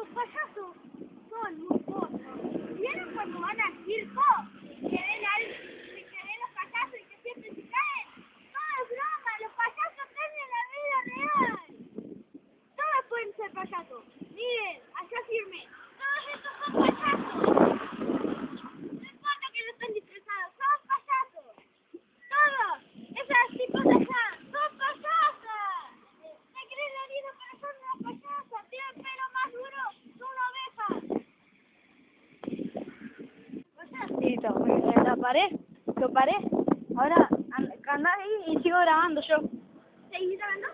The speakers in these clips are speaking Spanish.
los payasos son muy cosas. ¿Vieron cuando van al circo? Que ven, al, que ven los payasos y que siempre se caen. No es broma, los payasos están en la vida real. Todos pueden ser payasos. Miren, allá firme. Todos estos son payasos. No importa que no estén disfrazados, son payasos. Todos. Esas tipos de allá son payasas. ¿Se creen la vida para ser una payasa? Tienen pelo más duro que una oveja. Listo, me la paré, lo paré. Ahora an- andá ahí y sigo grabando yo. ¿Seguís grabando?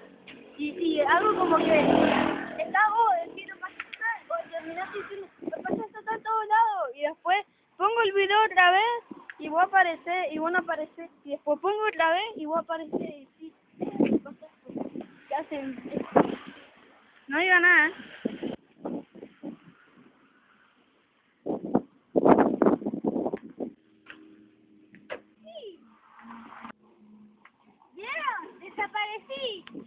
Y, y algo como que está vos decir payasos, vos terminaste diciendo payasos están en todos lados y después pongo el video otra vez y vos aparecés y vos no aparecés y después pongo otra vez y vos aparecés y sí, que hacen. No diga nada, ¿eh? Sí. ¿Vieron? Desaparecí.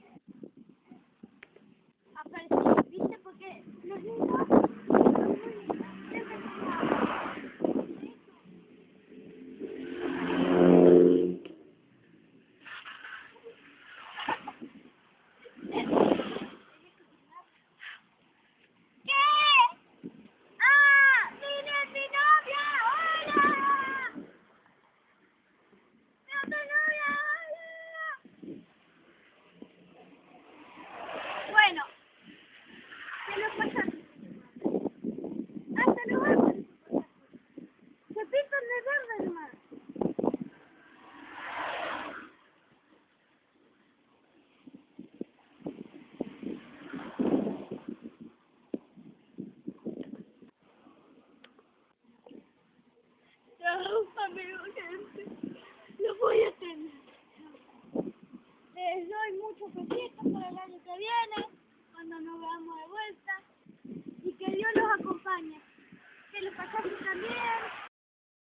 pero gente, lo voy a tener. Les doy muchos besitos para el año que viene, cuando nos veamos de vuelta, y que Dios los acompañe. Que lo pasen también.